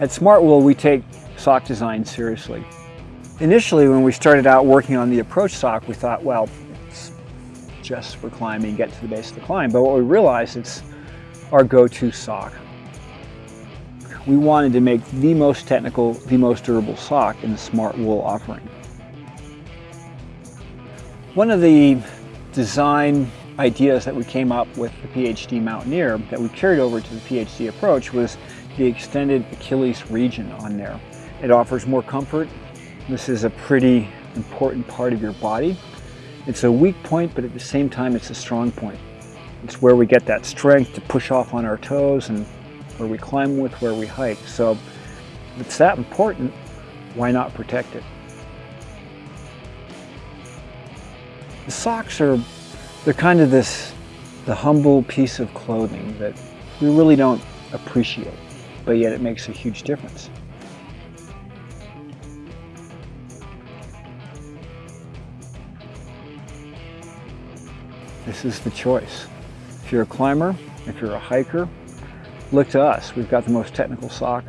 At Smartwool, we take sock design seriously. Initially, when we started out working on the approach sock, we thought, well, it's just for climbing, get to the base of the climb. But what we realized, it's our go-to sock. We wanted to make the most technical, the most durable sock in the Smartwool offering. One of the design ideas that we came up with the PHD Mountaineer that we carried over to the PHD Approach was the extended Achilles region on there. It offers more comfort. This is a pretty important part of your body. It's a weak point, but at the same time, it's a strong point. It's where we get that strength to push off on our toes and where we climb with, where we hike. So if it's that important, why not protect it? The socks are, they're kind of this, the humble piece of clothing that we really don't appreciate but yet it makes a huge difference. This is the choice. If you're a climber, if you're a hiker, look to us. We've got the most technical sock